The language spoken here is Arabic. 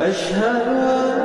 أشهد أن